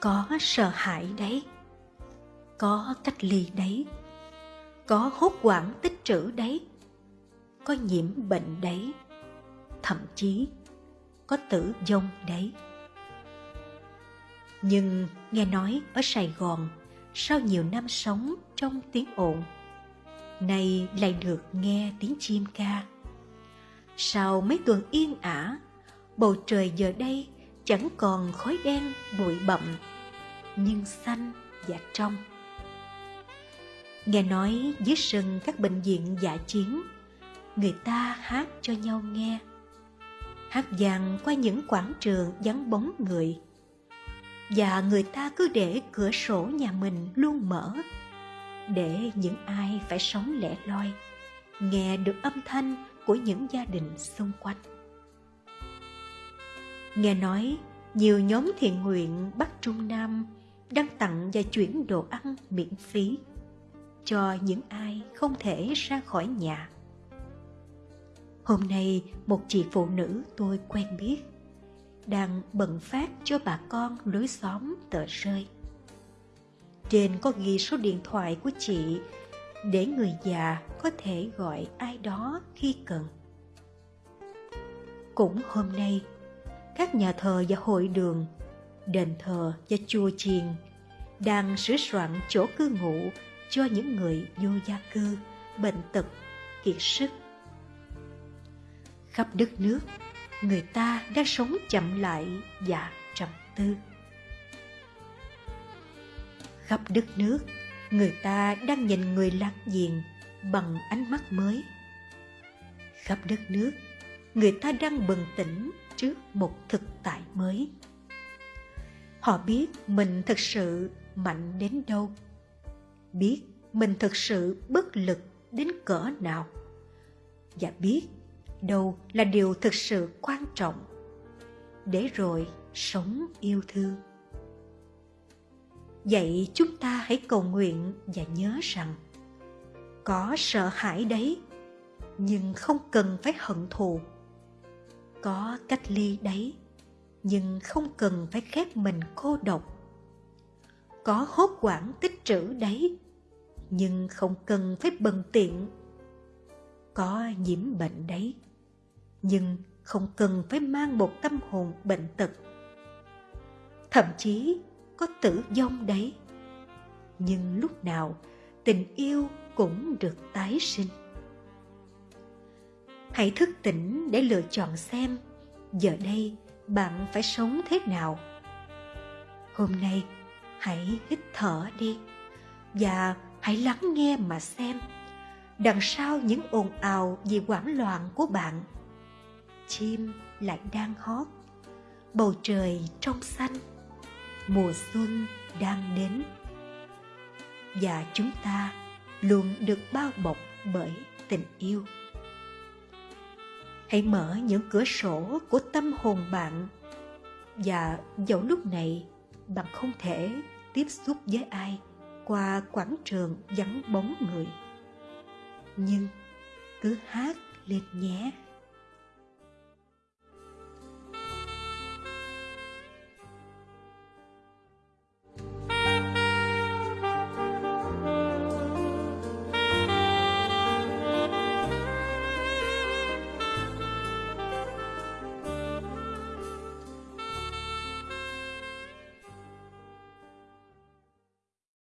có sợ hãi đấy, có cách ly đấy, có hốt quản tích trữ đấy, có nhiễm bệnh đấy, thậm chí có tử vong đấy. Nhưng nghe nói ở sài gòn, sau nhiều năm sống trong tiếng ồn, nay lại được nghe tiếng chim ca. Sau mấy tuần yên ả, bầu trời giờ đây chẳng còn khói đen bụi bậm nhưng xanh và trong. Nghe nói dưới sân các bệnh viện dạ chiến, người ta hát cho nhau nghe. Hát vàng qua những quảng trường vắng bóng người, và người ta cứ để cửa sổ nhà mình luôn mở, để những ai phải sống lẻ loi, nghe được âm thanh của những gia đình xung quanh nghe nói, nhiều nhóm thiện nguyện bắc trung nam đang tặng và chuyển đồ ăn miễn phí cho những ai không thể ra khỏi nhà. Hôm nay, một chị phụ nữ tôi quen biết đang bận phát cho bà con lối xóm tờ rơi. Trên có ghi số điện thoại của chị để người già có thể gọi ai đó khi cần. Cũng hôm nay các nhà thờ và hội đường, đền thờ và chùa chiền, đang sửa soạn chỗ cư ngụ cho những người vô gia cư, bệnh tật, kiệt sức. Khắp đất nước, người ta đang sống chậm lại và trầm tư. Khắp đất nước, người ta đang nhìn người láng giềng bằng ánh mắt mới. Khắp đất nước, người ta đang bừng tỉnh trước một thực tại mới. Họ biết mình thực sự mạnh đến đâu, biết mình thực sự bất lực đến cỡ nào, và biết đâu là điều thực sự quan trọng để rồi sống yêu thương. Vậy chúng ta hãy cầu nguyện và nhớ rằng có sợ hãi đấy, nhưng không cần phải hận thù có cách ly đấy, nhưng không cần phải khép mình cô độc. Có hốt quản tích trữ đấy, nhưng không cần phải bần tiện. Có nhiễm bệnh đấy, nhưng không cần phải mang một tâm hồn bệnh tật. Thậm chí có tử vong đấy, nhưng lúc nào tình yêu cũng được tái sinh hãy thức tỉnh để lựa chọn xem giờ đây bạn phải sống thế nào. Hôm nay, hãy hít thở đi và hãy lắng nghe mà xem đằng sau những ồn ào vì hoảng loạn của bạn. Chim lại đang hót, bầu trời trong xanh, mùa xuân đang đến và chúng ta luôn được bao bọc bởi tình yêu hãy mở những cửa sổ của tâm hồn bạn. Và dẫu lúc này, bạn không thể tiếp xúc với ai qua quảng trường vắng bóng người. Nhưng cứ hát lên nhé.